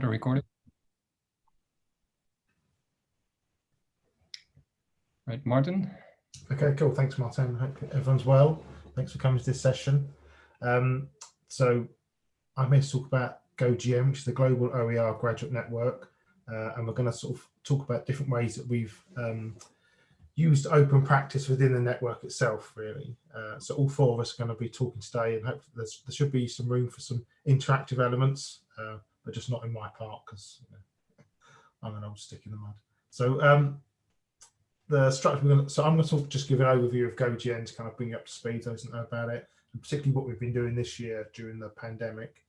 the recording. Right, Martin. Okay, cool. Thanks, Martin. Hope everyone's well. Thanks for coming to this session. Um, so I'm here to talk about GoGN, which is the Global OER Graduate Network. Uh, and we're going to sort of talk about different ways that we've um, used open practice within the network itself, really. Uh, so all four of us are going to be talking today and hopefully there should be some room for some interactive elements, uh, but just not in my part because you know, I'm an old stick in the mud. So um, the structure, gonna, so I'm going to just give an overview of GoGN to kind of bring you up to speed, those that know about it, and particularly what we've been doing this year during the pandemic.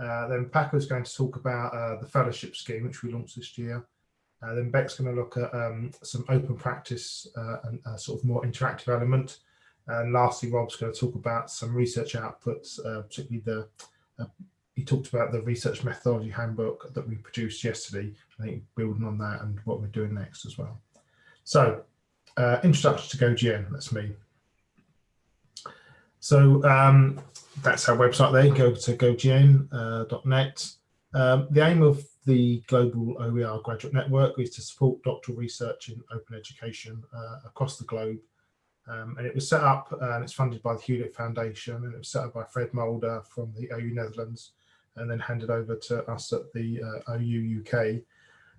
Uh, then Paco is going to talk about uh, the fellowship scheme, which we launched this year. Uh, then Beck's going to look at um, some open practice uh, and a sort of more interactive element. And lastly, Rob's going to talk about some research outputs, uh, particularly the, uh, he talked about the research methodology handbook that we produced yesterday. I think building on that and what we're doing next as well. So uh, introduction to GoGN, that's me. So um, that's our website there, go to gogn.net. Uh, um, the aim of the Global OER Graduate Network is to support doctoral research in open education uh, across the globe. Um, and it was set up and it's funded by the Hewlett Foundation and it was set up by Fred Mulder from the OU Netherlands and then handed over to us at the uh, OU UK.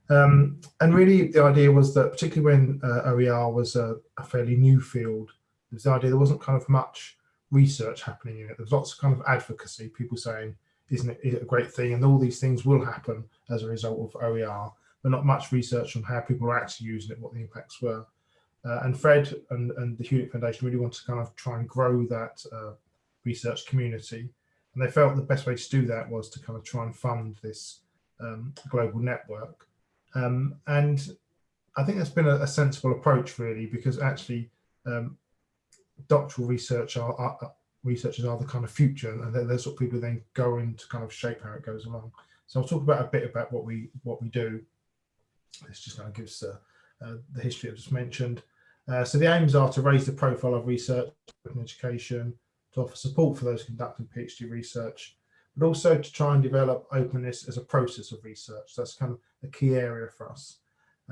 Um, and really the idea was that particularly when uh, OER was a, a, fairly new field, there was the idea there wasn't kind of much research happening in it. There's lots of kind of advocacy, people saying, isn't it, is it a great thing? And all these things will happen as a result of OER, but not much research on how people are actually using it, what the impacts were. Uh, and Fred and, and the Hewlett Foundation really want to kind of try and grow that uh, research community. And they felt the best way to do that was to kind of try and fund this um, global network. Um, and I think that's been a, a, sensible approach really, because actually um, doctoral research are, are, researchers are the kind of future and they're, they're sort of people then going to kind of shape how it goes along. So I'll talk about a bit about what we what we do. This just kind of gives uh, uh, the history I've just mentioned. Uh, so the aims are to raise the profile of research and education, to offer support for those conducting PhD research, but also to try and develop openness as a process of research. That's kind of a key area for us.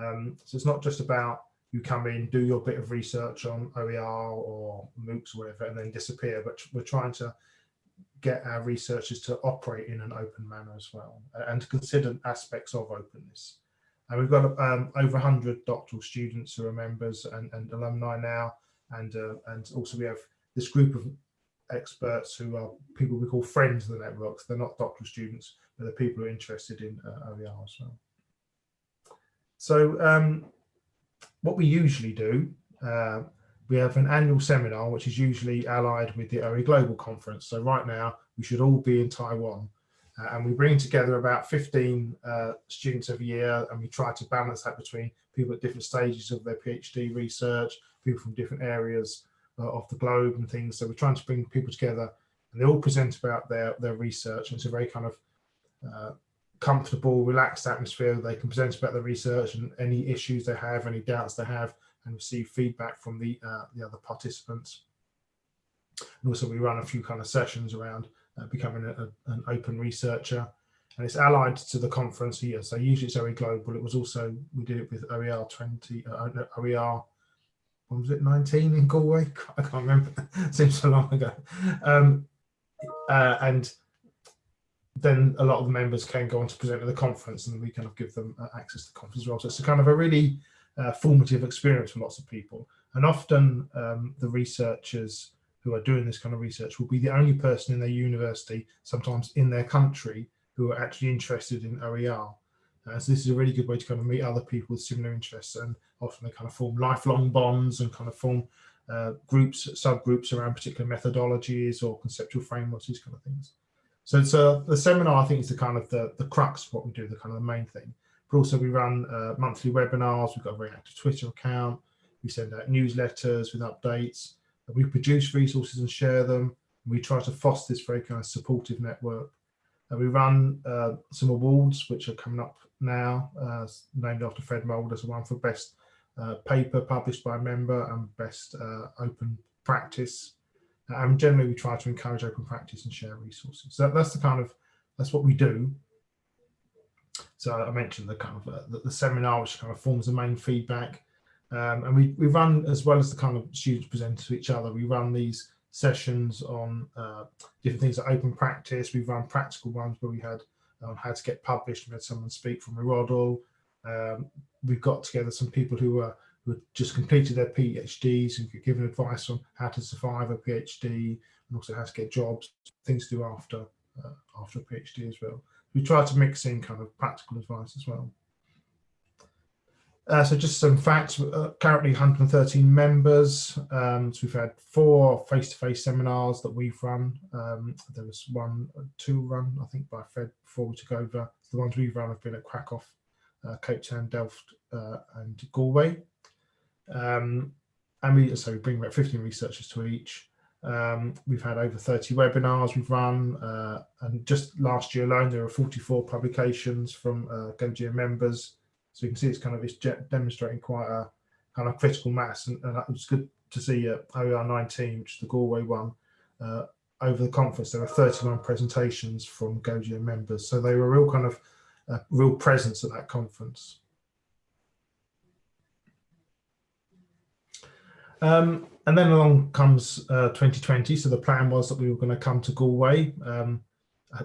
Um, so it's not just about you come in, do your bit of research on OER or MOOCs or whatever, and then disappear. But we're trying to get our researchers to operate in an open manner as well and to consider aspects of openness. And we've got um, over 100 doctoral students who are members and, and alumni now. And, uh, and also we have this group of experts who are people we call friends of the networks. They're not doctoral students, but they're people who are interested in uh, OER as well. So um, what we usually do, uh, we have an annual seminar, which is usually allied with the OE Global Conference. So right now, we should all be in Taiwan. Uh, and we bring together about 15 uh, students every year, and we try to balance that between people at different stages of their PhD research, people from different areas uh, of the globe and things. So we're trying to bring people together, and they all present about their, their research. And it's a very kind of uh, comfortable, relaxed atmosphere. They can present about the research and any issues they have, any doubts they have, and receive feedback from the uh, the other participants. And also, we run a few kind of sessions around uh, becoming a, a, an open researcher, and it's allied to the conference here. So usually it's OE Global. It was also we did it with OER 20, uh, OER. What was it, 19 in Galway? I can't remember. Seems so long ago. Um, uh, and then a lot of the members can go on to present at the conference and we kind of give them uh, access to the conference as well. So it's a kind of a really uh, formative experience for lots of people. And often um, the researchers who are doing this kind of research will be the only person in their university, sometimes in their country, who are actually interested in OER. Uh, so this is a really good way to kind of meet other people with similar interests and often they kind of form lifelong bonds and kind of form uh, groups, subgroups around particular methodologies or conceptual frameworks, these kind of things. So it's a, the seminar, I think, is the kind of the, the crux of what we do, the kind of the main thing. But also we run uh, monthly webinars. We've got a very active Twitter account. We send out newsletters with updates. We produce resources and share them. We try to foster this very kind of supportive network. And we run uh, some awards, which are coming up now, uh, named after Fred Mulder. There's one for best uh, paper published by a member and best uh, open practice and generally we try to encourage open practice and share resources. So that's the kind of, that's what we do. so I mentioned the kind of uh, the, the, seminar, which kind of forms the main feedback. Um, and we, we run, as well as the kind of students present to each other, we run these sessions on uh, different things like open practice. We've run practical ones where we had on how to get published. We had someone speak from Erodl. Um, we've got together some people who are who had just completed their PhDs and given advice on how to survive a PhD and also how to get jobs, things to do after uh, after a PhD as well. We try to mix in kind of practical advice as well. Uh, so just some facts, uh, currently 113 members. Um, so we've had four face-to-face -face seminars that we've run. Um, there was one, two run, I think, by Fred before we took over. The ones we've run have been at Krakow, uh, Cape Town, Delft, uh, and Galway. Um, and we, so we bring about 15 researchers to each. Um, we've had over 30 webinars we've run, uh, and just last year alone, there were 44 publications from uh, GoGN members. So you can see it's kind of it's demonstrating quite a kind of critical mass, and, and it was good to see uh, OER 19, which is the Galway one, uh, over the conference. There were 31 presentations from GoGN members, so they were a real kind of uh, real presence at that conference. Um, and then along comes uh, 2020. So the plan was that we were going to come to Galway. Um,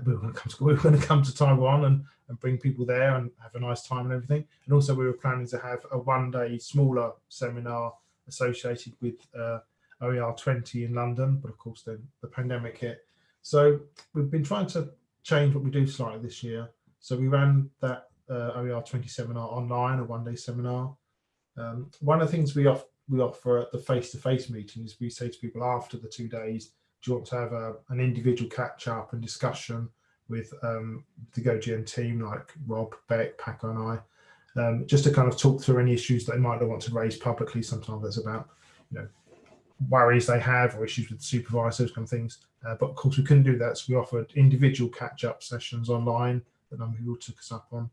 we were going to come to we were going to come to Taiwan and, and bring people there and have a nice time and everything. And also we were planning to have a one-day smaller seminar associated with uh, OER 20 in London, but of course then the pandemic hit. So we've been trying to change what we do slightly this year. So we ran that uh, OER 20 seminar online, a one-day seminar. Um, one of the things we often we offer at the face-to-face -face is we say to people after the two days, do you want to have a, an individual catch up and discussion with um, the GoGN team like Rob, Beck, Paco and I, um, just to kind of talk through any issues they might not want to raise publicly. Sometimes it's about, you know, worries they have or issues with supervisors, kind of things. Uh, but of course we couldn't do that. So we offered individual catch up sessions online that number people took us up on.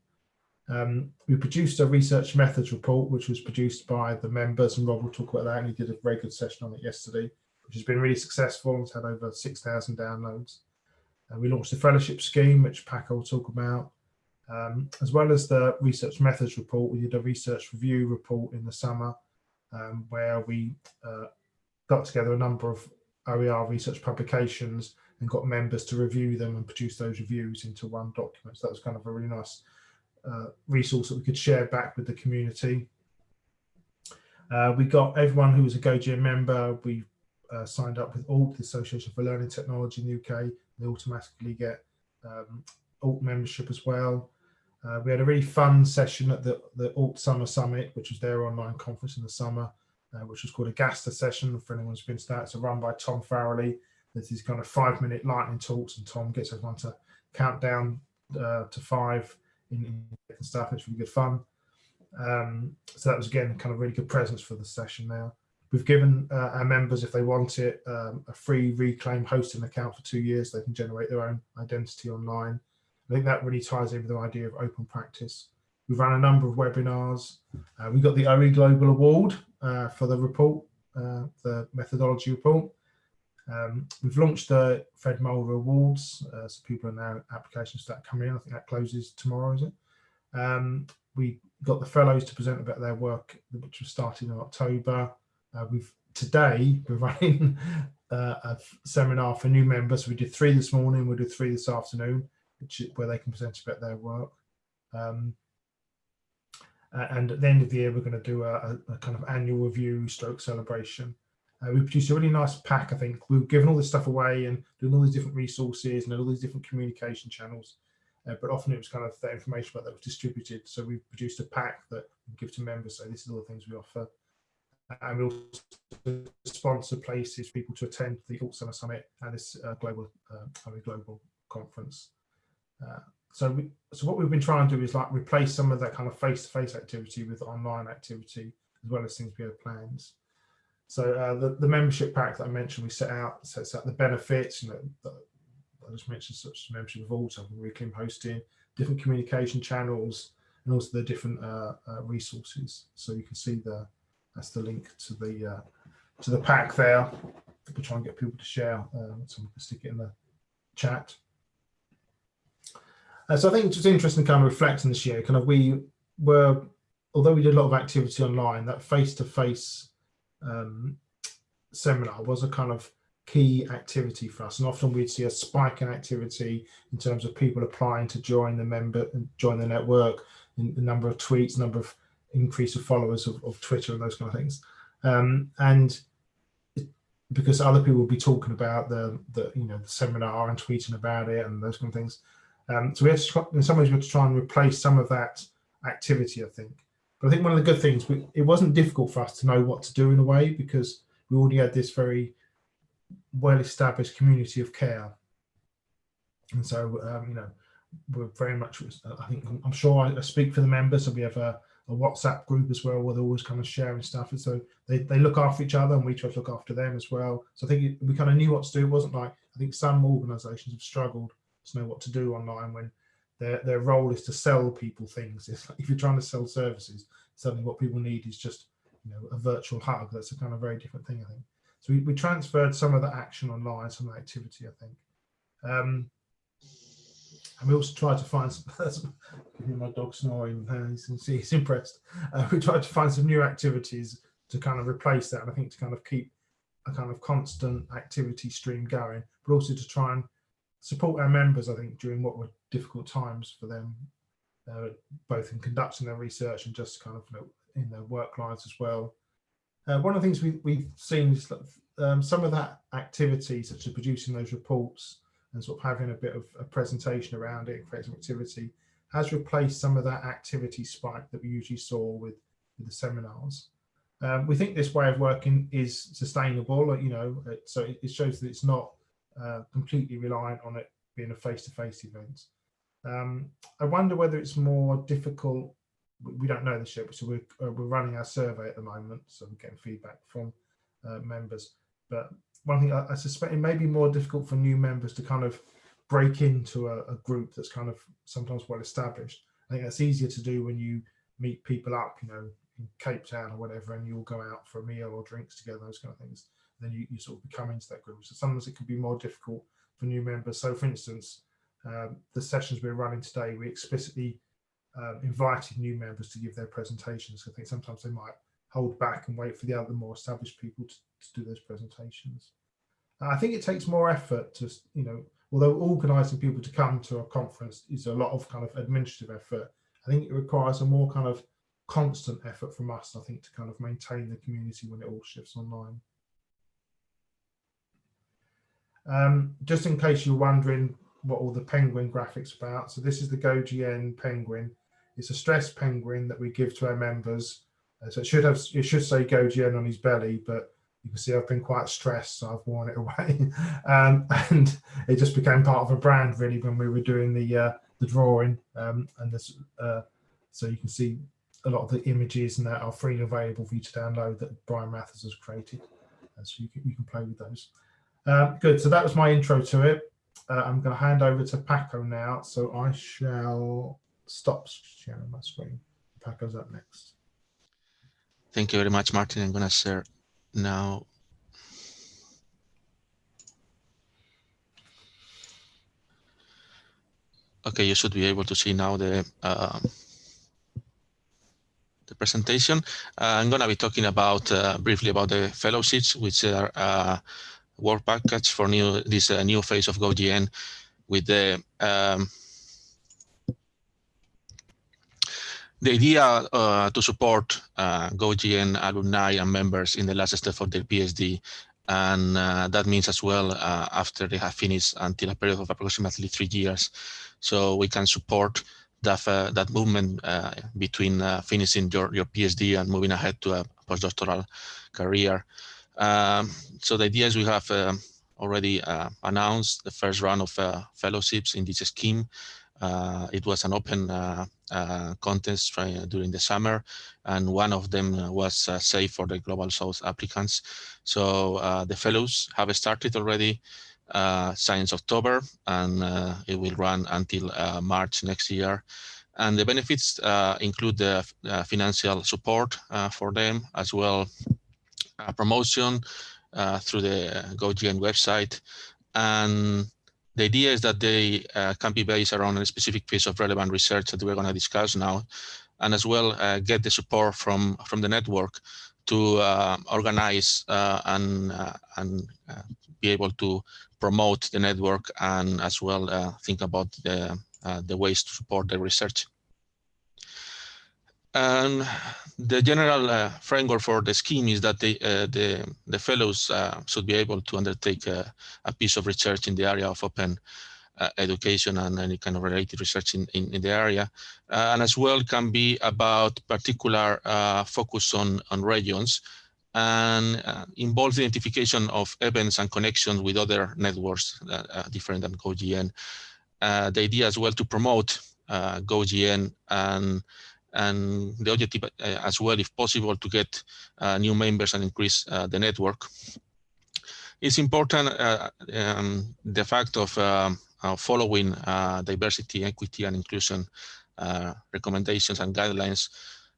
Um, we produced a research methods report, which was produced by the members, and Rob will talk about that. And he did a very good session on it yesterday, which has been really successful. It's had over 6,000 downloads. Uh, we launched a fellowship scheme, which Paco will talk about. Um, as well as the research methods report, we did a research review report in the summer, um, where we uh, got together a number of OER research publications and got members to review them and produce those reviews into one document. So that was kind of a really nice uh, resource that we could share back with the community. Uh, we got everyone who was a GoGN member, we uh, signed up with ALT, the Association for Learning Technology in the UK. They automatically get um, ALT membership as well. Uh, we had a really fun session at the, the ALT Summer Summit, which was their online conference in the summer, uh, which was called a GASTA session for anyone who's been to that. It's run by Tom Farrelly. There's these kind of five minute lightning talks and Tom gets everyone to count down uh, to five in, in stuff. It's really good fun. Um, so that was again kind of really good presence for the session now. We've given uh, our members, if they want it, um, a free reclaim hosting account for two years. They can generate their own identity online. I think that really ties in with the idea of open practice. We've run a number of webinars. Uh, we got the OE Global Award uh, for the report, uh, the methodology report. Um, we've launched the Fred Mulder Awards, uh, so people are now applications start coming in. I think that closes tomorrow, is it? Um, we got the fellows to present about their work, which was starting in October. Uh, we've today we're running uh, a seminar for new members. We did three this morning. We'll do three this afternoon, which is where they can present about their work. Um, and at the end of the year, we're going to do a, a, kind of annual review stroke celebration. Uh, we produced a really nice pack, I think. We've given all this stuff away and doing all these different resources and all these different communication channels. Uh, but often it was kind of that information about that was distributed. So we produced a pack that we give to members. So this is all the things we offer. And we also sponsor places, for people to attend the Alt Summer Summit and this uh, global, uh, global conference. Uh, so we, so what we've been trying to do is like replace some of that kind of face-to-face -face activity with online activity, as well as things we have plans. So uh, the, the membership pack that I mentioned, we set out sets out the benefits. You know, I just mentioned such as membership of so reclaim hosting, different communication channels, and also the different uh, uh, resources. So you can see the that's the link to the uh, to the pack there. We'll try and get people to share. Um, so we can stick it in the chat. Uh, so I think it's just interesting kind of reflecting this year, kind of we were, although we did a lot of activity online, that face-to-face um, seminar was a kind of key activity for us. And often we'd see a spike in activity in terms of people applying to join the member and join the network, in the number of tweets, number of increase of followers of, of Twitter and those kind of things. Um, and because other people will be talking about the, the you know the seminar and tweeting about it and those kind of things. Um, so we have to, in some ways, we have to try and replace some of that activity, I think. But I think one of the good things, we, it wasn't difficult for us to know what to do in a way because we already had this very well-established community of care. And so, um, you know, we're very much, I think, I'm sure I speak for the members, so we have a, a WhatsApp group as well, where they're always kind of sharing stuff. And so they, they look after each other and we try to look after them as well. So I think we kind of knew what to do. It wasn't like, I think some organizations have struggled to know what to do online when their, their role is to sell people things. Like if you're trying to sell services, suddenly what people need is just, you know, a virtual hug. That's a kind of very different thing, I think. So we, we transferred some of the action online, some of the activity, I think. Um, and we also tried to find some, my dog snoring, uh, see he's impressed. Uh, we tried to find some new activities to kind of replace that. And I think to kind of keep a kind of constant activity stream going, but also to try and support our members, I think, during what were difficult times for them, uh, both in conducting their research and just kind of you know, in their work lives as well. Uh, one of the things we, we've seen is um, some of that activity, such as producing those reports and sort of having a bit of a presentation around it, creating some activity, has replaced some of that activity spike that we usually saw with, with the seminars. Um, we think this way of working is sustainable, you know, so it, it, shows that it's not uh, completely reliant on it being a face-to-face -face event. Um, I wonder whether it's more difficult we don't know this yet, so we're, uh, we're running our survey at the moment, so we're getting feedback from uh, members. But one thing I, I, suspect it may be more difficult for new members to kind of break into a, a, group that's kind of sometimes well established. I think that's easier to do when you meet people up, you know, in Cape Town or whatever, and you all go out for a meal or drinks together, those kind of things. Then you, you sort of become into that group. So sometimes it can be more difficult for new members. So for instance, um, the sessions we're running today, we explicitly um, invited new members to give their presentations. I think sometimes they might hold back and wait for the other more established people to, to do those presentations. I think it takes more effort to, you know, although organising people to come to a conference is a lot of kind of administrative effort, I think it requires a more kind of constant effort from us, I think, to kind of maintain the community when it all shifts online. Um, just in case you're wondering what all the penguin graphics about, so this is the GoGN penguin. It's a stress penguin that we give to our members. Uh, so it should have, it should say GoGN on his belly, but you can see I've been quite stressed, so I've worn it away. um, and it just became part of a brand really when we were doing the uh, the drawing. Um, and this, uh, so you can see a lot of the images and that are freely available for you to download that Bryan Mathers has created. And so you can, you can play with those. Uh, good, so that was my intro to it. Uh, I'm going to hand over to Paco now. So I shall stop sharing my screen. Paco's up next. Thank you very much, Martin. I'm going to share now. Okay, you should be able to see now the uh, the presentation. Uh, I'm going to be talking about uh, briefly about the fellowships, which are uh, work package for new this uh, new phase of GoGN with the um, The idea uh, to support uh, GoGN alumni and members in the last step of their PhD, and uh, that means as well uh, after they have finished until a period of approximately three years. So we can support that, uh, that movement uh, between finishing your, your PhD and moving ahead to a postdoctoral career. Um, so the idea is we have already announced the first round of fellowships in this scheme. It was an open uh, uh, during the summer, and one of them was safe for the Global South applicants. So the fellows have started already uh, since October, and uh, it will run until uh, March next year. And the benefits include the financial support for them, as well promotion through the GoGN website, and the idea is that they uh, can be based around a specific piece of relevant research that we're going to discuss now, and as well uh, get the support from from the network to uh, organize uh, and uh, and uh, be able to promote the network and as well think about the the ways to support the research. And the general uh, framework for the scheme is that the uh, the, the fellows uh, should be able to undertake a, a, piece of research in the area of open uh, education and any kind of related research in, in, in the area. Uh, and as well can be about particular uh, focus on, on regions and involves the identification of events and connections with other networks different than GoGN. the idea as well to promote GoGN and and the objective uh, as well, if possible, to get uh, new members and increase uh, the network. It's important um, the fact of um, following diversity, equity, and inclusion recommendations and guidelines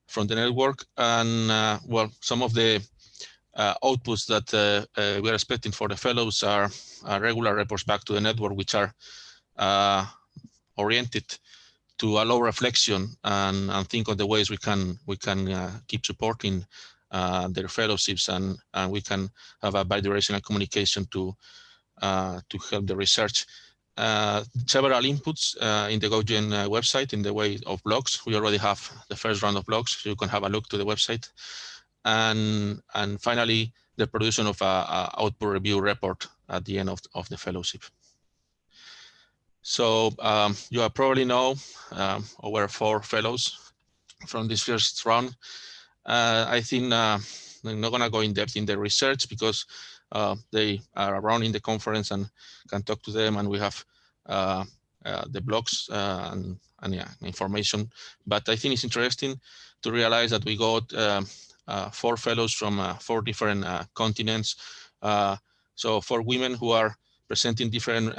from the network. And well, some of the uh, outputs that uh, uh, we're expecting for the fellows are, are, regular reports back to the network, which are oriented to allow reflection and, and think of the ways we can we can uh, keep supporting uh, their fellowships and, and we can have a bidirectional communication to uh, to help the research. Uh, several inputs uh, in the GoGN uh, website in the way of blogs. We already have the first round of blogs, so you can have a look to the website. And, and finally, the production of a, a output review report at the end of, of the fellowship. So um, you probably know um, over four fellows from this first round. Uh, I think uh, I'm not going to go in depth in the research because uh, they are around in the conference and can talk to them and we have uh, uh, the blogs uh, and, and yeah, information. But I think it's interesting to realize that we got um, four fellows from four different continents. so for women who are presenting different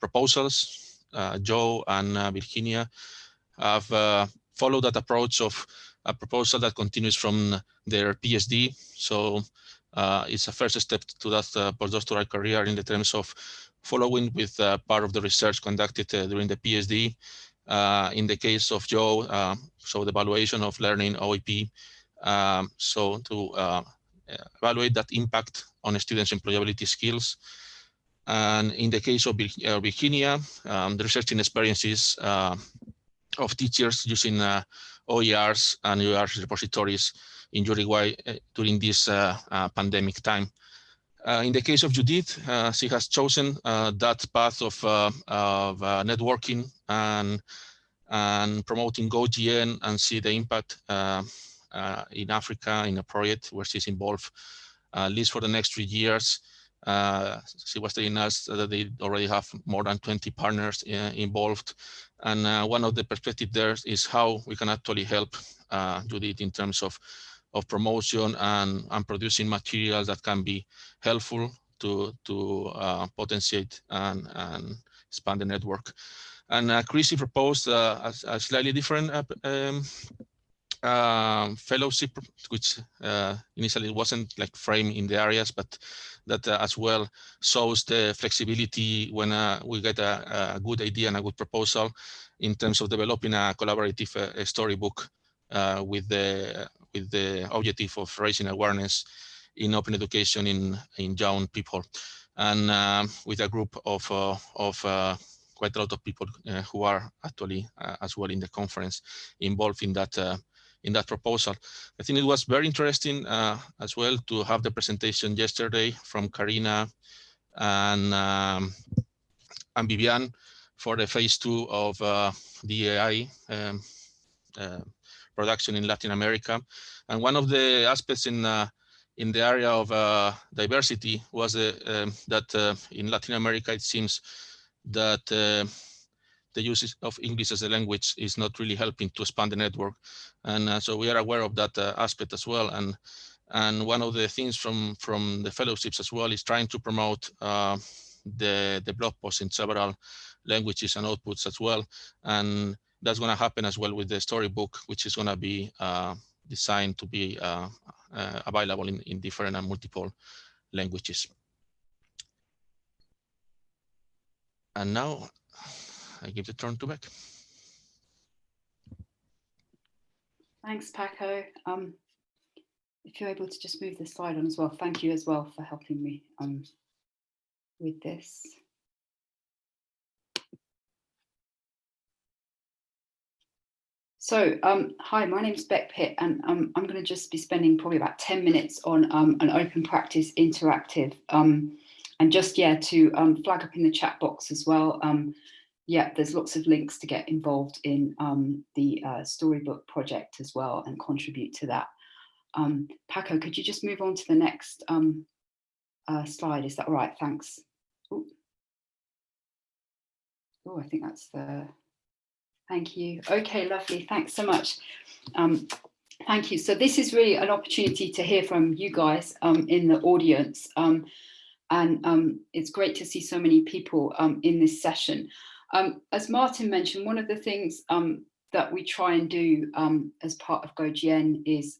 proposals. Uh, Joe and uh, Virginia have followed that approach of a proposal that continues from their PhD. So it's a first step to that postdoctoral career in the terms of following with part of the research conducted during the PhD. Uh, in the case of Joe, uh, so the evaluation of learning OEP, um, so to uh, evaluate that impact on students' employability skills. And in the case of uh, Virginia, um, the researching experiences uh, of teachers using uh, OERs and URs repositories in Uruguay uh, during this uh, uh, pandemic time. in the case of Judith, she has chosen that path of, of networking and, and promoting GoGN and see the impact in Africa in a project where she's involved at least for the next three years she was telling us that they already have more than 20 partners uh, involved. And uh, one of the perspectives there is how we can actually help uh, Judith in terms of, of promotion and, and producing materials that can be helpful to, to uh, potentiate and, and expand the network. And uh, Chrissy proposed uh, a, a, slightly different um, um, fellowship, which uh, initially wasn't like framed in the areas, but that uh, as well shows the flexibility when uh, we get a, a, good idea and a good proposal in terms of developing a collaborative uh, storybook uh, with the with the objective of raising awareness in open education in in young people, and um, with a group of uh, of quite a lot of people who are actually as well in the conference involved in that in that proposal. I think it was very interesting uh, as well to have the presentation yesterday from Karina and, um, and Vivian for the phase two of uh, AI um, uh, production in Latin America. And one of the aspects in uh, in the area of uh, diversity was uh, um, that in Latin America, it seems that the use of English as a language is not really helping to expand the network. And uh, so we are aware of that uh, aspect as well. And and one of the things from from the fellowships as well is trying to promote uh, the the blog posts in several languages and outputs as well. And that's going to happen as well with the storybook, which is going to be uh, designed to be uh, uh, available in, in different and multiple languages. and now I give the turn to Beck. Thanks, Paco. Um, if you're able to just move the slide on as well, thank you as well for helping me um, with this. So, um, hi, my name is Beck Pitt, and um, I'm going to just be spending probably about 10 minutes on um, an open practice interactive. Um, and just, yeah, to um, flag up in the chat box as well. Um, yeah, there's lots of links to get involved in the uh, Storybook project as well and contribute to that. Paco, could you just move on to the next uh, slide? Is that all right? Thanks. Oh, I think that's the Thank you. Okay, lovely. Thanks so much. Um, thank you. So this is really an opportunity to hear from you guys um, in the audience. Um, and um, it's great to see so many people um, in this session. Um, as Martin mentioned, one of the things that we try and do as part of GoGN is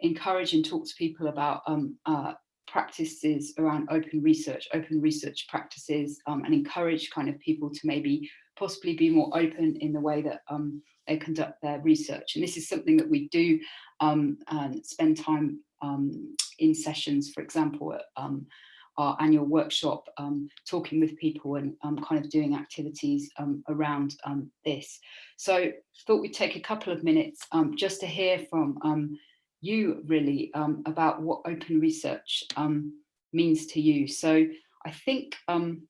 encourage and talk to people about uh, practices around open research, open research practices, and encourage kind of people to maybe possibly be more open in the way that um, they conduct their research. And this is something that we do um, and spend time um, in sessions, for example, at um, our annual workshop, um, talking with people and um, kind of doing activities around this. So thought we'd take a couple of minutes just to hear from you really about what open research means to you. So I think um,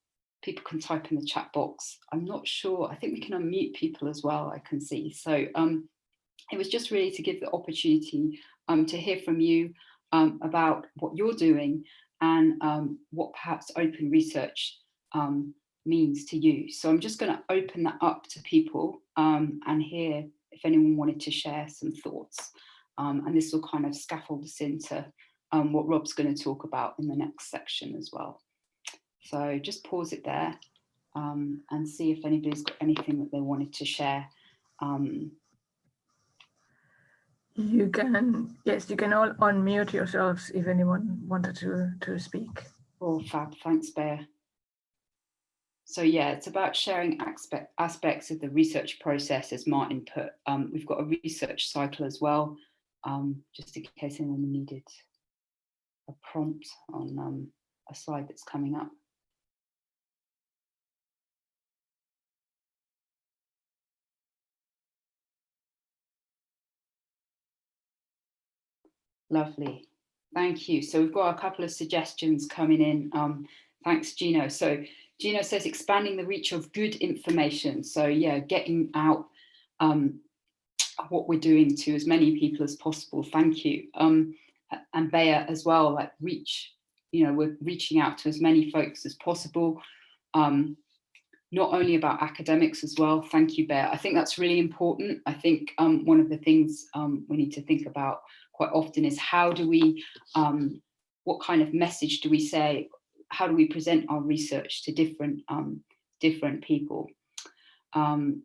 people can type in the chat box. I'm not sure, I think we can unmute people as well, I can see. So um, it was just really to give the opportunity um, to hear from you um, about what you're doing and um, what perhaps open research um, means to you. So I'm just going to open that up to people um, and hear if anyone wanted to share some thoughts. and this will kind of scaffold us into what Rob's going to talk about in the next section as well. So just pause it there um, and see if anybody's got anything that they wanted to share. Um, you can, yes, you can all unmute yourselves if anyone wanted to, to speak. Oh, fab, thanks, Bear. So yeah, it's about sharing aspect, aspects of the research process as Martin put. Um, we've got a research cycle as well, um, just in case anyone needed a prompt on um, a slide that's coming up. Lovely. Thank you. So we've got a couple of suggestions coming in. Um, thanks, Gino. So Gino says expanding the reach of good information. So yeah, getting out um, what we're doing to as many people as possible. Thank you. Um, and Bea as well, like reach, you know, we're reaching out to as many folks as possible. Um, not only about academics as well. Thank you, Bear. I think that's really important. I think um, one of the things um, we need to think about quite often is how do we, um, what kind of message do we say, how do we present our research to different, um, different people? Um,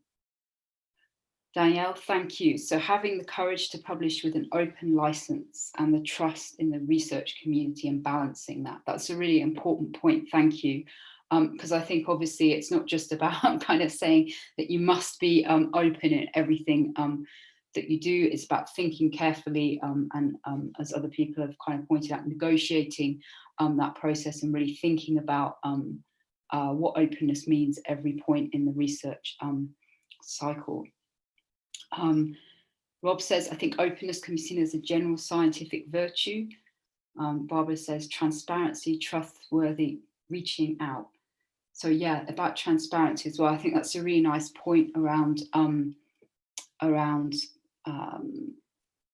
Danielle, thank you. So having the courage to publish with an open license and the trust in the research community and balancing that, that's a really important point, thank you. Because um, I think obviously it's not just about kind of saying that you must be um, open in everything um, that you do. It's about thinking carefully um, and um, as other people have kind of pointed out, negotiating um, that process and really thinking about um, uh, what openness means every point in the research um, cycle. Um, Rob says, I think openness can be seen as a general scientific virtue. Barbara says transparency, trustworthy, reaching out. So yeah, about transparency as well. I think that's a really nice point around around um,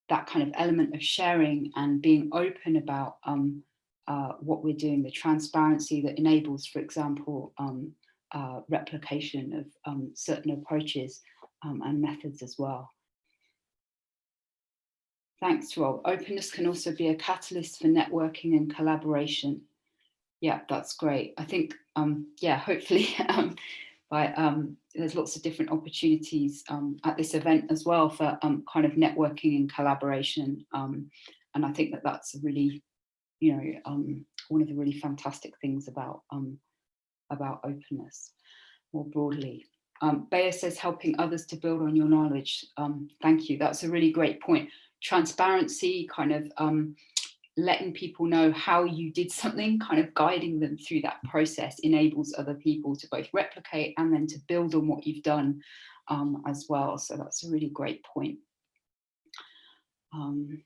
that kind of element of sharing and being open about um, uh, what we're doing, the transparency that enables, for example, um, uh, replication of um, certain approaches um, and methods as well. Thanks, Rob. Openness can also be a catalyst for networking and collaboration. Yeah, that's great. I think, um, yeah, hopefully but um, there's lots of different opportunities um, at this event as well for um, kind of networking and collaboration. Um, and I think that that's really, you know, um, one of the really fantastic things about about openness more broadly. Um, Bayer says helping others to build on your knowledge. Um, thank you. That's a really great point. Transparency, kind of um, letting people know how you did something, kind of guiding them through that process enables other people to both replicate and then to build on what you've done um, as well. So that's a really great point. Um,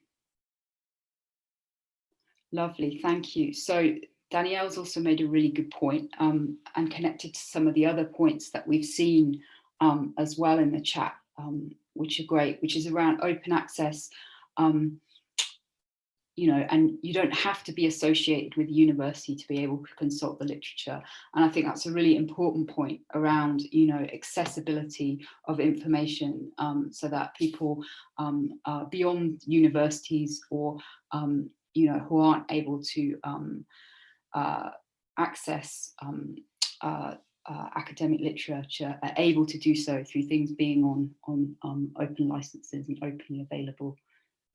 lovely, thank you. So Danielle's also made a really good point, um, and connected to some of the other points that we've seen um, as well in the chat, um, which are great, which is around open access, um, you know, and you don't have to be associated with university to be able to consult the literature. And I think that's a really important point around, you know, accessibility of information um, so that people um, uh, beyond universities or, um, you know, who aren't able to um, uh, access um, uh, uh, academic literature are able to do so through things being on, on um, open licenses and openly available.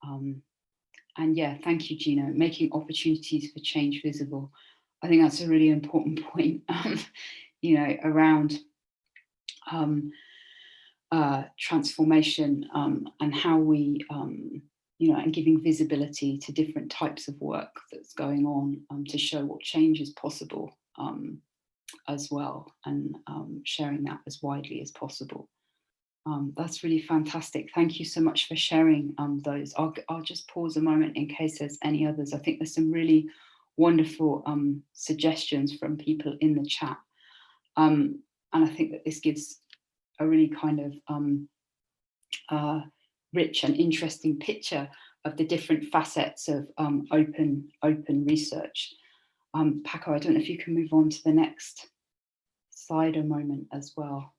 Um, and yeah, thank you, Gino, making opportunities for change visible. I think that's a really important point, um, you know, around um, uh, transformation um, and how we, um, you know, and giving visibility to different types of work that's going on um, to show what change is possible um, as well and sharing that as widely as possible. Um, that's really fantastic. Thank you so much for sharing um, those. I'll, I'll just pause a moment in case there's any others. I think there's some really wonderful um, suggestions from people in the chat. Um, and I think that this gives a really kind of um, uh, rich and interesting picture of the different facets of um, open, open research. Paco, I don't know if you can move on to the next slide a moment as well.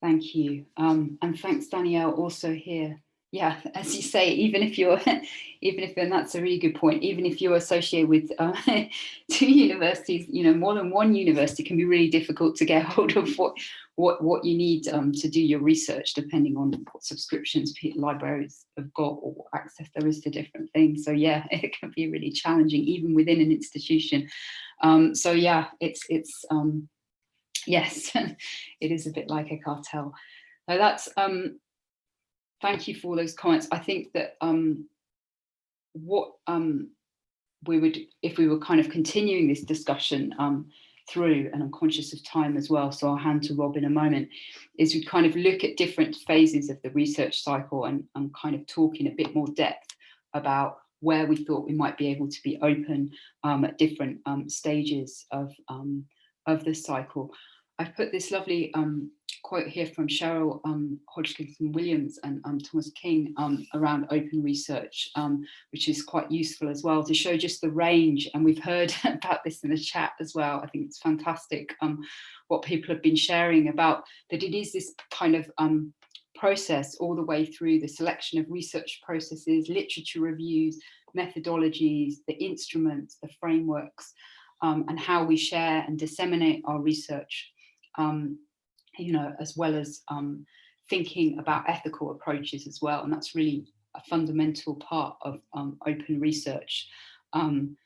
Thank you. Um, and thanks, Danielle, also here. Yeah, as you say, even if you're, even if, and that's a really good point, even if you're associated with uh, two universities, you know, more than one university can be really difficult to get hold of what, what, what you need um, to do your research, depending on what subscriptions libraries have got or access there is to different things. So yeah, it can be really challenging, even within an institution. Um, so yeah, it's, it's, um, yes, it is a bit like a cartel. So that's, um, thank you for those comments. I think that um, what um, we would, if we were kind of continuing this discussion um, through, and I'm conscious of time as well, so I'll hand to Rob in a moment, is we kind of look at different phases of the research cycle and, and kind of talk in a bit more depth about where we thought we might be able to be open um, at different um, stages of, um, of this cycle. I've put this lovely um, quote here from Cheryl um, Hodgkinson Williams and um, Thomas King um, around open research, um, which is quite useful as well to show just the range. And we've heard about this in the chat as well. I think it's fantastic um, what people have been sharing about that it is this kind of process all the way through the selection of research processes, literature reviews, methodologies, the instruments, the frameworks, and how we share and disseminate our research um, you know, as well as um, thinking about ethical approaches as well. And that's really a fundamental part of um, open research, um,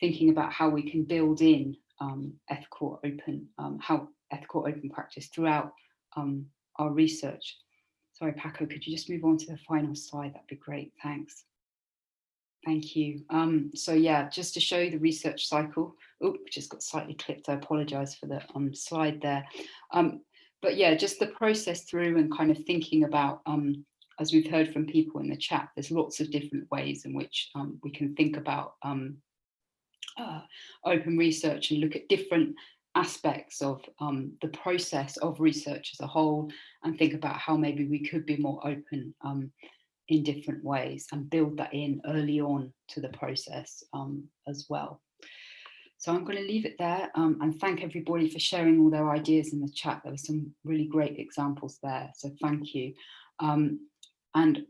thinking about how we can build in um, ethical open, um, how ethical open practice throughout our research. Sorry, Paco, could you just move on to the final slide? That'd be great, thanks. Thank you. Um, so yeah, just to show you the research cycle. Oh, just got slightly clipped. I apologize for the um, slide there. Um, but yeah, just the process through and kind of thinking about, um, as we've heard from people in the chat, there's lots of different ways in which um, we can think about um, uh, open research and look at different aspects of um, the process of research as a whole and think about how maybe we could be more open um, in different ways and build that in early on to the process um, as well. So I'm going to leave it there um, and thank everybody for sharing all their ideas in the chat. There were some really great examples there, so thank you. Um, and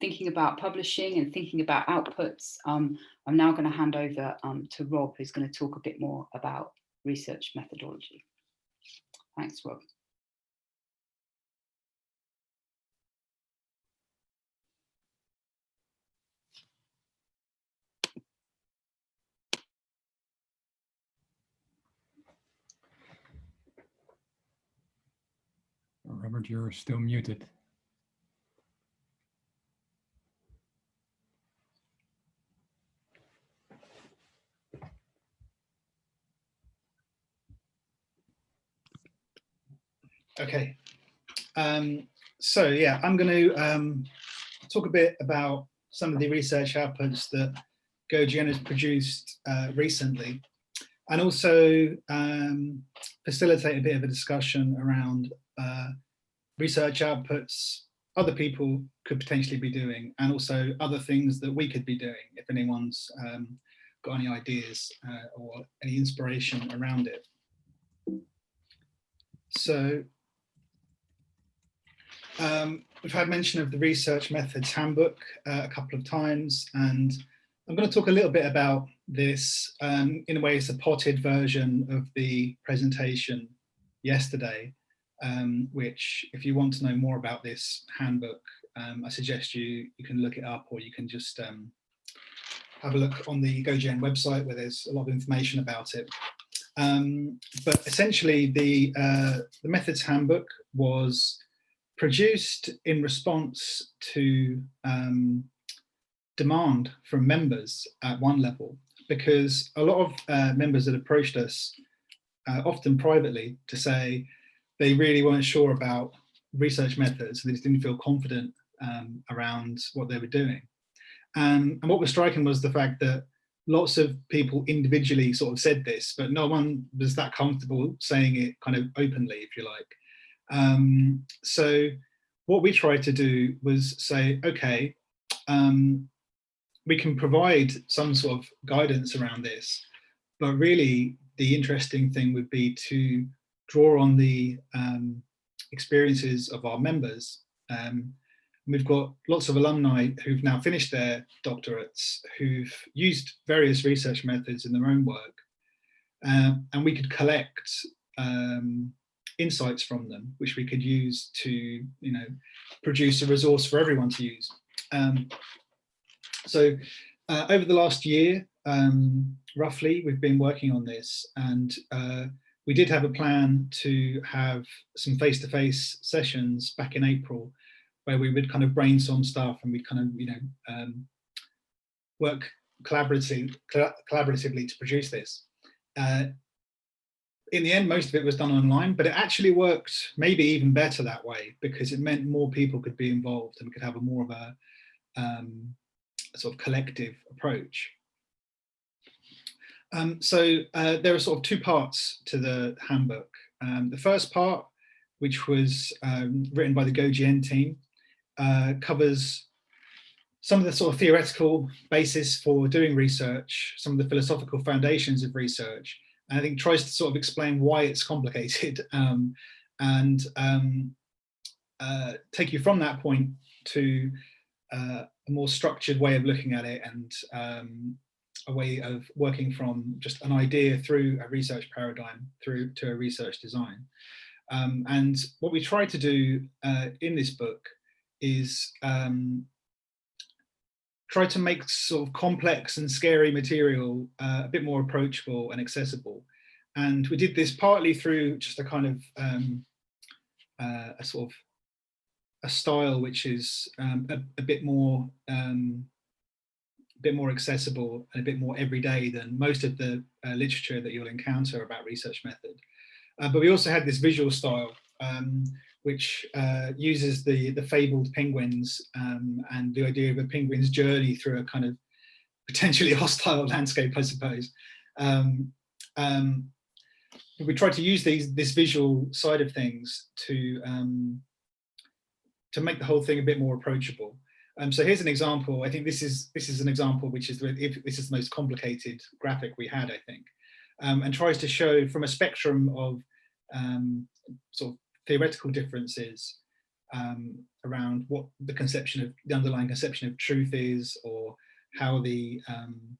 thinking about publishing and thinking about outputs, um, I'm now going to hand over um, to Rob, who's going to talk a bit more about research methodology. Thanks, Rob. Robert, you're still muted. Okay. Um, so yeah, I'm going to um, talk a bit about some of the research outputs that GoGN has produced uh, recently, and also um, facilitate a bit of a discussion around uh, research outputs other people could potentially be doing, and also other things that we could be doing if anyone's um, got any ideas uh, or any inspiration around it. So um, we've had mention of the Research Methods Handbook uh, a couple of times, and I'm going to talk a little bit about this. Um, in a way, it's a potted version of the presentation yesterday, um, which if you want to know more about this handbook, um, I suggest you, you can look it up or you can just um, have a look on the GoGN website where there's a lot of information about it. Um, but essentially the, uh, the methods handbook was produced in response to um, demand from members at one level, because a lot of uh, members that approached us, uh, often privately, to say they really weren't sure about research methods, they just didn't feel confident um, around what they were doing. Um, and what was striking was the fact that lots of people individually sort of said this, but no one was that comfortable saying it kind of openly, if you like. Um, so what we tried to do was say, okay, um, we can provide some sort of guidance around this, but really the interesting thing would be to draw on the um, experiences of our members. Um, we've got lots of alumni who've now finished their doctorates, who've used various research methods in their own work, um, and we could collect um, insights from them, which we could use to, you know, produce a resource for everyone to use. Um, so uh, over the last year, um, roughly, we've been working on this and uh, we did have a plan to have some face-to-face -face sessions back in April where we would kind of brainstorm stuff and we'd kind of, you know, um, work collaboratively, collaboratively to produce this. Uh, in the end, most of it was done online, but it actually worked maybe even better that way because it meant more people could be involved and we could have a more of a, um, a sort of collective approach. Um, so uh, there are sort of two parts to the handbook. Um, the first part, which was um, written by the GoGN team, uh, covers some of the sort of theoretical basis for doing research, some of the philosophical foundations of research, and I think tries to sort of explain why it's complicated um, and um, uh, take you from that point to uh, a more structured way of looking at it and um, a way of working from just an idea through a research paradigm through to a research design. Um, and what we try to do uh, in this book is um, try to make sort of complex and scary material uh, a bit more approachable and accessible. And we did this partly through just a kind of um, uh, a sort of a style which is um, a, a, bit more um, bit more accessible and a bit more everyday than most of the uh, literature that you'll encounter about research method. Uh, but we also had this visual style um, which uh, uses the, the fabled penguins um, and the idea of a penguin's journey through a kind of potentially hostile landscape, I suppose. Um, um, we tried to use these this visual side of things to um, to make the whole thing a bit more approachable. Um, so here's an example. I think this is this is an example which is if this is the most complicated graphic we had, I think, um, and tries to show from a spectrum of um, sort of theoretical differences um, around what the conception of the underlying conception of truth is or how the um,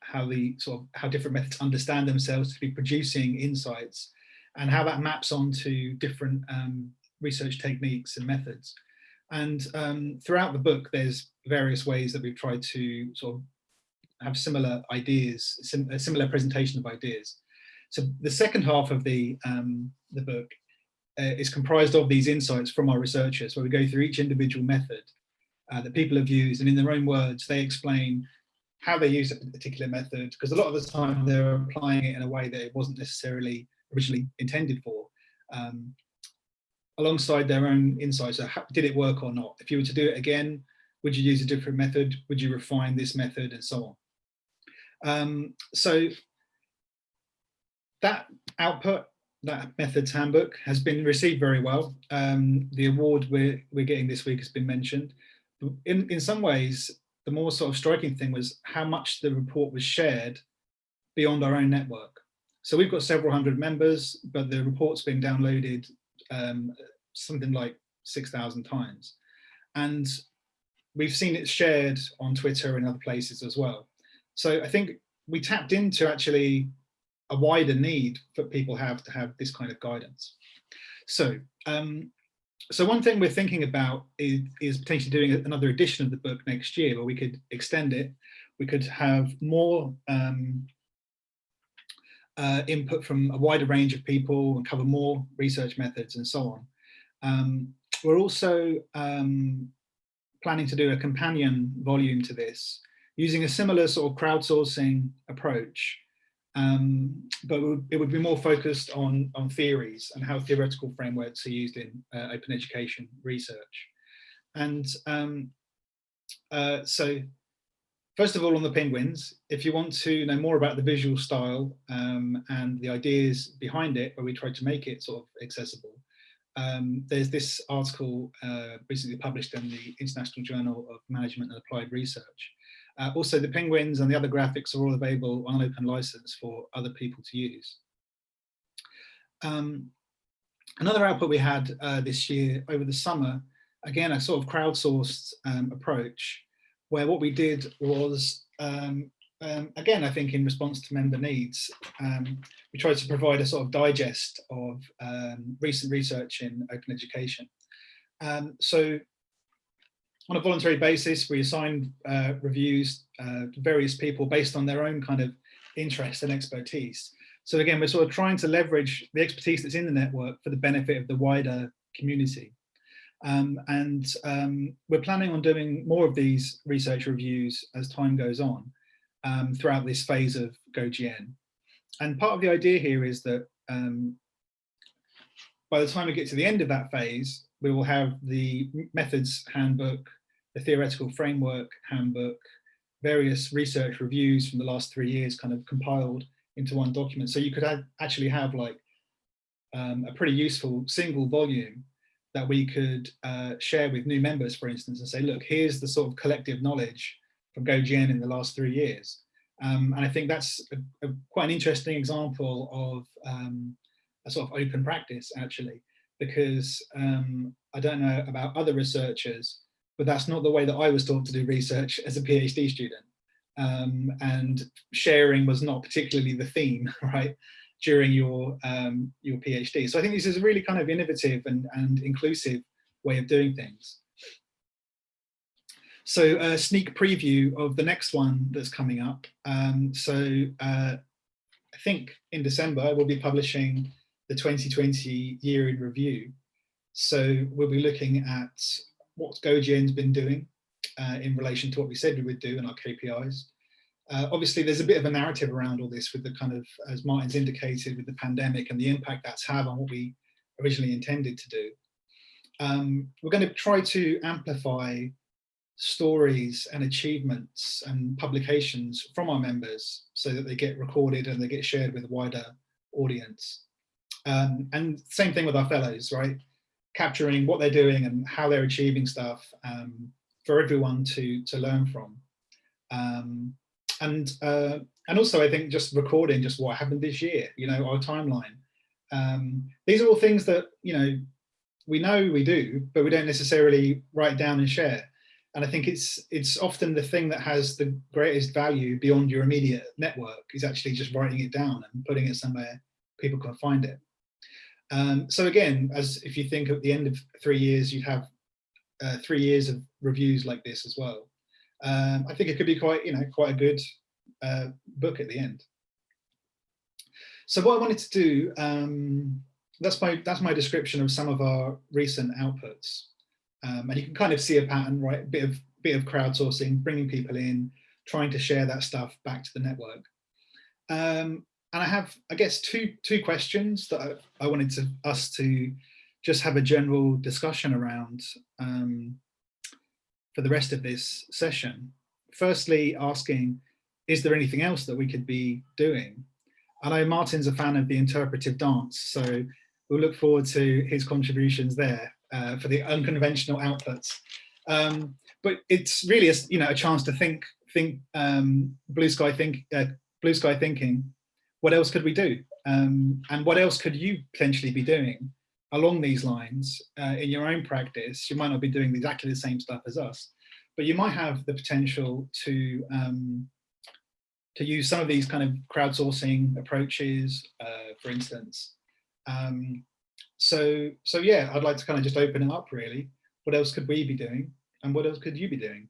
how the sort of how different methods understand themselves to be producing insights and how that maps onto different um, research techniques and methods. And um, throughout the book, there's various ways that we've tried to sort of have similar ideas, sim a similar presentation of ideas. So the second half of the, um, the book uh, is comprised of these insights from our researchers, where we go through each individual method uh, that people have used, and in their own words, they explain how they use a particular method, because a lot of the time they're applying it in a way that it wasn't necessarily originally intended for, um, alongside their own insights. So how, did it work or not? If you were to do it again, would you use a different method? Would you refine this method and so on? Um, so that output, that methods handbook has been received very well. Um, the award we're, we're getting this week has been mentioned. In, in some ways, the more sort of striking thing was how much the report was shared beyond our own network. So we've got several hundred members, but the report's been downloaded um, something like 6,000 times. And we've seen it shared on Twitter and other places as well. So I think we tapped into actually a wider need that people have to have this kind of guidance. So, um, so one thing we're thinking about is, is potentially doing another edition of the book next year where we could extend it. We could have more um, uh, input from a wider range of people and cover more research methods and so on. Um, we're also um, planning to do a companion volume to this using a similar sort of crowdsourcing approach um, but it would be more focused on, on theories and how theoretical frameworks are used in uh, open education research. And um, uh, so, first of all, on the penguins, if you want to know more about the visual style um, and the ideas behind it, where we tried to make it sort of accessible, um, there's this article uh, recently published in the International Journal of Management and Applied Research, uh, also, the penguins and the other graphics are all available on an open license for other people to use. Um, another output we had uh, this year over the summer, again, a sort of crowdsourced um, approach, where what we did was, um, um again, I think in response to member needs, um, we tried to provide a sort of digest of um, recent research in open education. so on a voluntary basis, we assigned uh, reviews uh, to various people based on their own kind of interest and expertise. So again, we're sort of trying to leverage the expertise that's in the network for the benefit of the wider community. Um, and um, we're planning on doing more of these research reviews as time goes on um, throughout this phase of GoGN. And part of the idea here is that um, by the time we get to the end of that phase, we will have the methods handbook, the theoretical framework handbook, various research reviews from the last three years kind of compiled into one document. So you could actually have like um, a pretty useful single volume that we could uh, share with new members, for instance, and say, look, here's the sort of collective knowledge from GoGN in the last three years. Um, and I think that's a, a, quite an interesting example of um, a sort of open practice, actually because um, I don't know about other researchers, but that's not the way that I was taught to do research as a PhD student. Um, and sharing was not particularly the theme, right, during your um, your PhD. So I think this is a really kind of innovative and, and inclusive way of doing things. So a sneak preview of the next one that's coming up. Um, so uh, I think in December we'll be publishing the 2020 year in review. So we'll be looking at what GoGN's been doing uh, in relation to what we said we would do in our KPIs. Uh, obviously, there's a bit of a narrative around all this with the kind of, as Martin's indicated, with the pandemic and the impact that's had on what we originally intended to do. Um, we're going to try to amplify stories and achievements and publications from our members so that they get recorded and they get shared with a wider audience. Um, and same thing with our fellows, right? Capturing what they're doing and how they're achieving stuff um, for everyone to to learn from. Um, and uh, and also I think just recording just what happened this year, you know, our timeline. Um, these are all things that, you know, we know we do, but we don't necessarily write down and share. And I think it's it's often the thing that has the greatest value beyond your immediate network is actually just writing it down and putting it somewhere people can find it. Um, so again, as if you think at the end of three years, you'd have uh, three years of reviews like this as well. Um, I think it could be quite, you know, quite a good uh, book at the end. So what I wanted to do um, that's my that's my description of some of our recent outputs. Um, and you can kind of see a pattern, right? A bit of bit of crowdsourcing, bringing people in, trying to share that stuff back to the network. Um, and I have, I guess, two two questions that I, I wanted to us to just have a general discussion around um, for the rest of this session. Firstly, asking, is there anything else that we could be doing? I know Martin's a fan of the interpretive dance, so we'll look forward to his contributions there uh, for the unconventional outputs. Um, but it's really a, you know a chance to think think um, blue sky think uh, blue sky thinking. What else could we do? Um, and what else could you potentially be doing along these lines uh, in your own practice? You might not be doing exactly the same stuff as us, but you might have the potential to um, to use some of these kind of crowdsourcing approaches, uh, for instance. Um, so, so yeah, I'd like to kind of just open it up really. What else could we be doing? And what else could you be doing?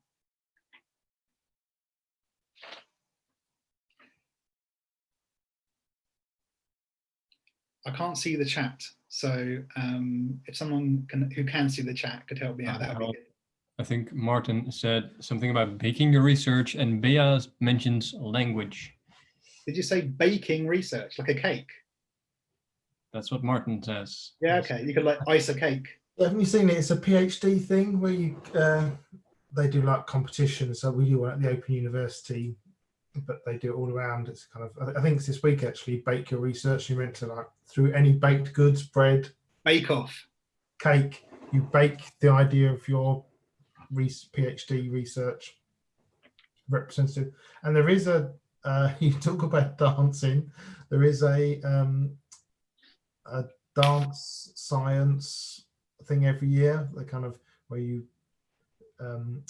I can't see the chat. So um, if someone can, who can see the chat could help me out, that would be good. I think Martin said something about baking your research and Bea mentions language. Did you say baking research, like a cake? That's what Martin says. Yeah, okay. You could like ice a cake. Haven't you seen it? It's a PhD thing where you uh, they do like competitions. So we do one at the Open University, but they do it all around. It's kind of I think it's this week actually. Bake your research. You're meant to like through any baked goods, bread, Bake off. cake. You bake the idea of your PhD research representative. And there is a uh, you talk about dancing. There is a um, a dance science thing every year. The kind of where you um,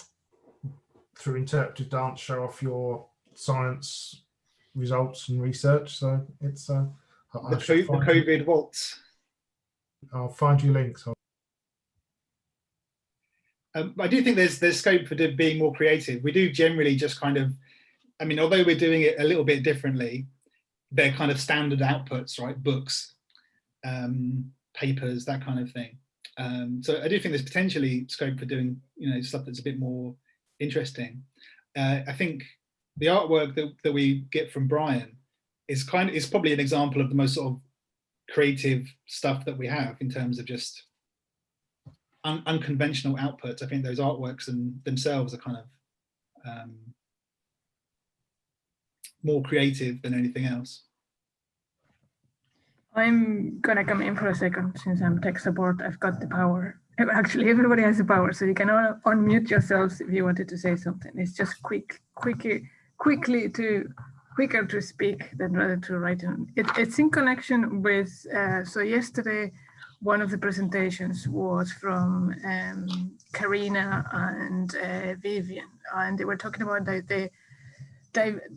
through interpretive dance show off your science results and research. So it's uh, I- The, the find you- COVID waltz. I'll find you links. Um, I do think there's there's scope for being more creative. We do generally just kind of, I mean, although we're doing it a little bit differently, they're kind of standard outputs, right? Books, um, papers, that kind of thing. Um, so I do think there's potentially scope for doing, you know, stuff that's a bit more interesting. Uh, I think the artwork that, that we get from Bryan is kind of is probably an example of the most sort of creative stuff that we have in terms of just un unconventional outputs. I think those artworks and themselves are kind of um, more creative than anything else. I'm gonna come in for a second since I'm tech support. I've got the power. Actually, everybody has the power, so you can all unmute yourselves if you wanted to say something. It's just quick, quickly, quickly to quicker to speak than rather to write. In. It, it's in connection with. Uh, so yesterday, one of the presentations was from um, Karina and uh, Vivian, and they were talking about the, the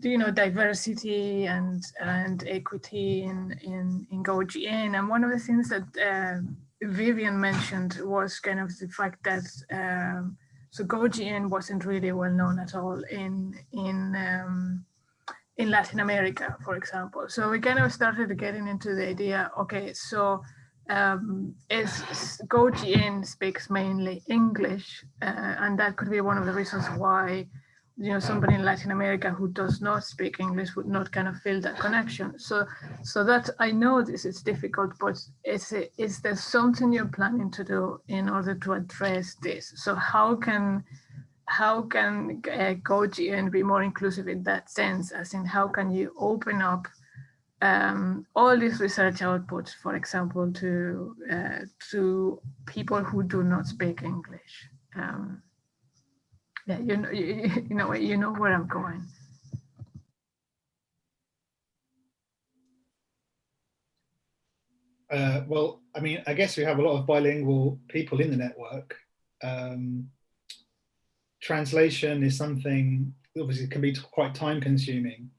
you know diversity and and equity in in in GoGN. And one of the things that uh, Vivian mentioned was kind of the fact that um, so GoGN wasn't really well known at all in in um, in Latin America, for example. So we kind of started getting into the idea. Okay, so um, is speaks mainly English, uh, and that could be one of the reasons why you know somebody in Latin America who does not speak English would not kind of feel that connection. So so that I know this is difficult, but is it, is there something you're planning to do in order to address this? So how can how can uh, GoGN be more inclusive in that sense? As in, how can you open up um, all these research outputs, for example, to uh, to people who do not speak English? Um, yeah, you know, you, you know, you know where I'm going. Uh, well, I mean, I guess we have a lot of bilingual people in the network. Um, translation is something obviously can be quite time consuming.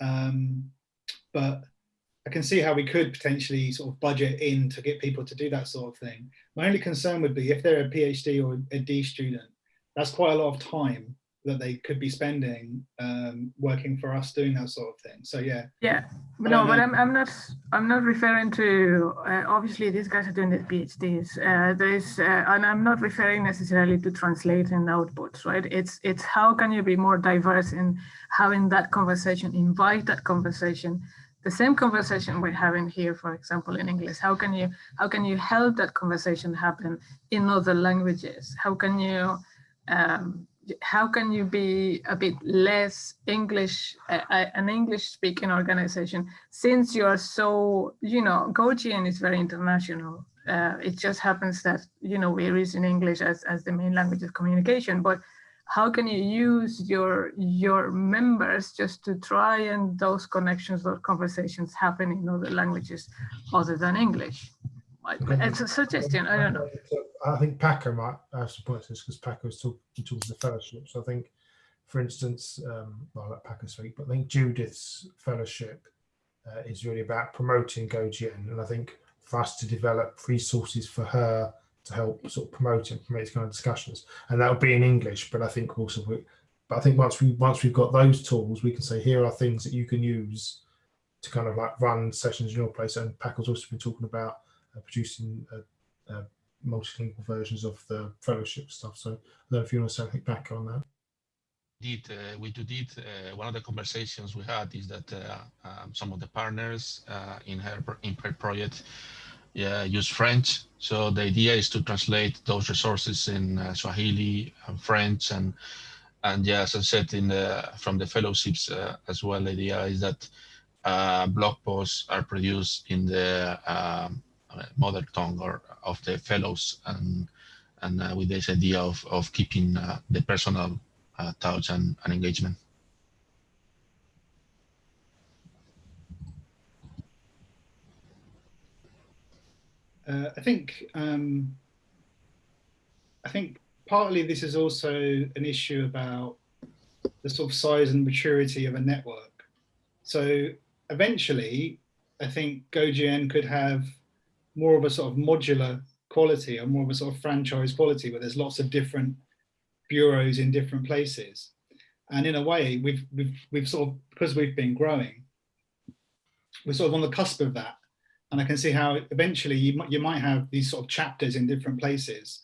Um, but I can see how we could potentially sort of budget in to get people to do that sort of thing. My only concern would be if they're a PhD or a D student, that's quite a lot of time that they could be spending um, working for us doing that sort of thing. So yeah, Yeah, But no, but. I'm, I'm not I'm not referring to uh, obviously these guys are doing their PhDs. Uh, there is, uh, and I'm not referring necessarily to translating outputs, right? It's it's how can you be more diverse in having that conversation, invite that conversation, the same conversation we're having here, for example, in English. How can you how can you help that conversation happen in other languages? How can you um, how can you be a bit less English, an English speaking organization, since you are so, you know, GoGN is very international. Uh, it just happens that, you know, we're using English as, as the main language of communication, but how can you use your your members just to try and those connections, or conversations happen in other languages other than English? Like, It's a suggestion, I don't know. I think Paco might have some points this because Paco is talking towards the fellowship. So I think, for instance, um, well, I'll let Paco speak, but I think Judith's fellowship uh, is really about promoting GoGN. And I think for us to develop resources for her to help sort of promote and promote these kind of discussions, and that would be in English. But I think also, we, but I think once we once we've got those tools, we can say here are things that you can use to kind of like run sessions in your place. And Paco's also been talking about producing uh, uh, multilingual versions of the fellowship stuff. So I don't know if you want to say anything back on that. Indeed, uh, we do did uh, one of the conversations we had is that uh, um, some of the partners uh, in her in her project use French. So the idea is to translate those resources in uh, Swahili and French and and yeah, as I said in the from the fellowships uh, as well, the idea is that uh, blog posts are produced in the um, uh, mother tongue or of the fellows and and uh, with this idea of of keeping uh, the personal uh, touch and, and engagement. Uh, I think um, I think partly this is also an issue about the sort of size and maturity of a network. So eventually, I think GoGN could have more of a sort of modular quality or more of a sort of franchise quality where there's lots of different bureaus in different places. And in a way, we've we've we've sort of because we've been growing, we're sort of on the cusp of that. And I can see how eventually you might, you might have these sort of chapters in different places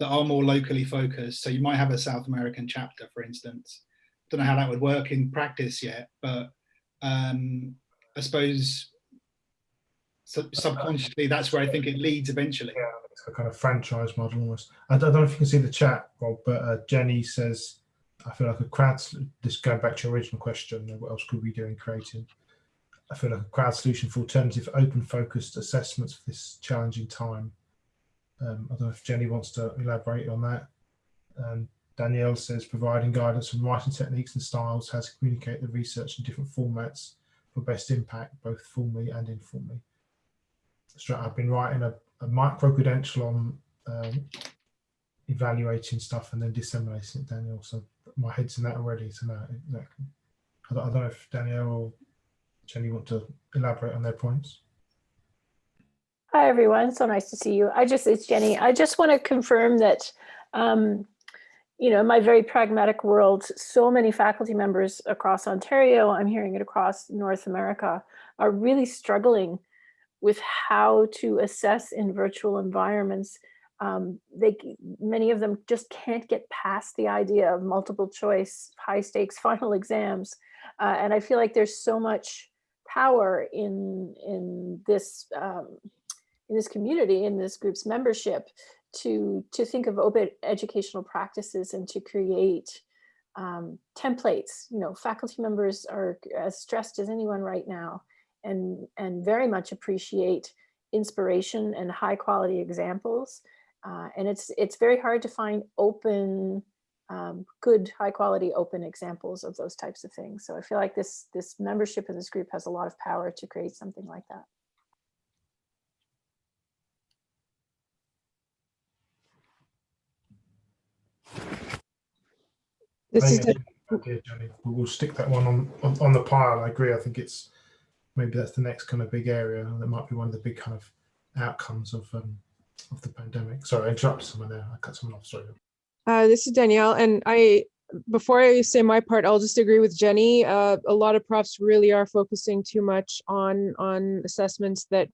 that are more locally focused. So you might have a South American chapter, for instance. Don't know how that would work in practice yet, but um, I suppose sub- subconsciously that's where I think it leads eventually. Yeah, it's a kind of franchise model almost. I don't know if you can see the chat, Rob, but uh, Jenny says, I feel like a crowd, this going back to your original question, what else could we do in creating? I feel like a crowd solution for alternative open focused assessments for this challenging time. Um, I don't know if Jenny wants to elaborate on that. Um, Danielle says providing guidance on writing techniques and styles, how to communicate the research in different formats for best impact, both formally and informally. I've been writing a, a micro credential on um, evaluating stuff and then disseminating it, Daniel. So my head's in that already. So now exactly. I don't, I don't know if Danielle or Jenny want to elaborate on their points. Hi, everyone. So nice to see you. I just, it's Jenny. I just want to confirm that, um, you know, in my very pragmatic world, so many faculty members across Ontario, I'm hearing it across North America, are really struggling with how to assess in virtual environments. Um, they, many of them just can't get past the idea of multiple choice, high stakes final exams. Uh, and I feel like there's so much power in, in this, um, in this community, in this group's membership, to to think of open educational practices and to create um, templates. You know, faculty members are as stressed as anyone right now, and and very much appreciate inspiration and high quality examples. Uh, and it's it's very hard to find open, um, good, high quality open examples of those types of things. So I feel like this this membership in this group has a lot of power to create something like that. This is Maybe the, idea, Jenny. We'll we'll stick that one on, on, on the pile. I agree. I think it's maybe that's the next kind of big area. That might be one of the big kind of outcomes of um, of the pandemic. Sorry, I interrupted someone there. I cut someone off. Sorry. uh, this is Danielle, and I before I say my part, I'll just agree with Jenny. Uh, a lot of profs really are focusing too much on on assessments that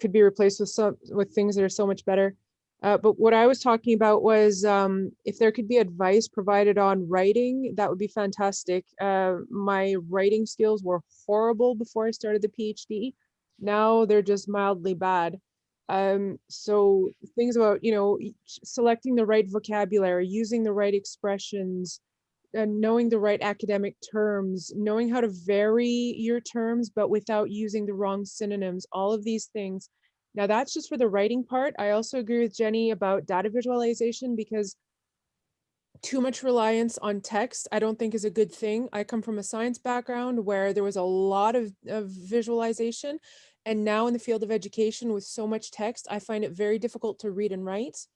could be replaced with some with things that are so much better. Uh, but what I was talking about was um, if there could be advice provided on writing, that would be fantastic. Uh, my writing skills were horrible before I started the PhD. Now they're just mildly bad. Um, so things about, you know, selecting the right vocabulary, using the right expressions, and knowing the right academic terms, knowing how to vary your terms, but without using the wrong synonyms, all of these things. Now that's just for the writing part. I also agree with Jenny about data visualization because too much reliance on text, I don't think is a good thing. I come from a science background where there was a lot of, of visualization. And now in the field of education with so much text, I find it very difficult to read and write.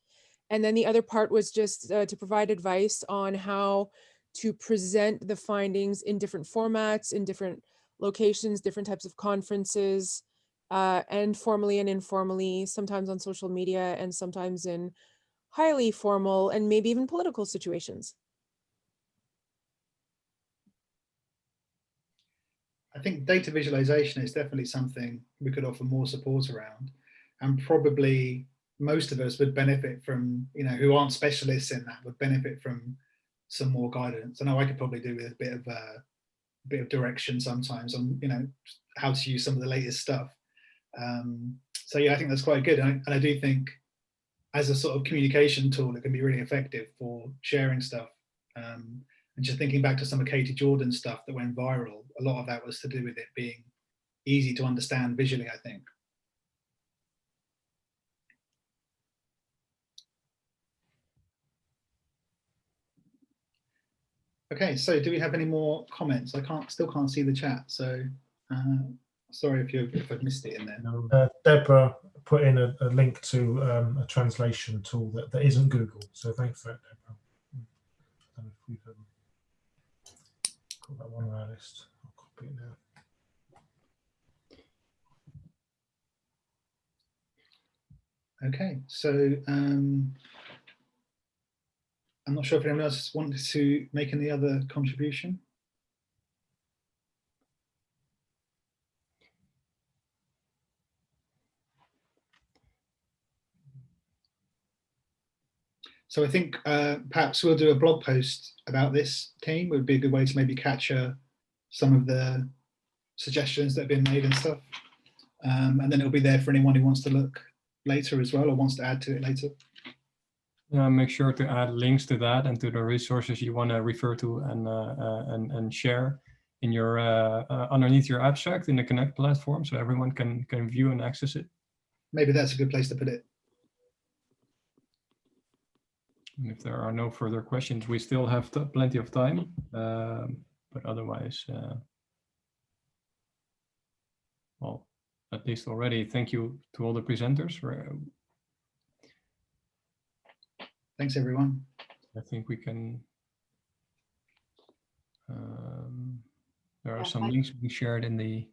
And then the other part was just uh, to provide advice on how to present the findings in different formats, in different locations, different types of conferences, uh, and formally and informally, sometimes on social media and sometimes in highly formal and maybe even political situations. I think data visualization is definitely something we could offer more support around, and probably most of us would benefit from, you know, who aren't specialists in that would benefit from some more guidance. I know I could probably do with a bit of uh, a bit of direction sometimes on, you know, how to use some of the latest stuff. Um, so yeah, I think that's quite good, and I, and I do think as a sort of communication tool, it can be really effective for sharing stuff. Um, and just thinking back to some of Katy Jordan's stuff that went viral, a lot of that was to do with it being easy to understand visually, I think. Okay, so do we have any more comments? I can't, still can't see the chat, so uh, sorry if you if I've missed it in there. Uh, Deborah put in a, a link to um, a translation tool that, that isn't Google. So thanks for that, Deborah. I don't know if we can got that one on our list. I'll copy it now. Okay, so um, I'm not sure if anyone else wanted to make any other contribution. So I think uh, perhaps we'll do a blog post about this team. Would be a good way to maybe capture some of the suggestions that have been made and stuff. Um, and then it'll be there for anyone who wants to look later as well or wants to add to it later. Yeah, make sure to add links to that and to the resources you want to refer to and uh, uh, and and share in your uh, uh, underneath your abstract in the Connect platform, so everyone can can view and access it. Maybe that's a good place to put it. And if there are no further questions, we still have plenty of time. Um, but otherwise, uh, well, at least already, thank you to all the presenters. For, uh, Thanks, everyone. I think we can. Um, there are Yeah, some I- links we shared in the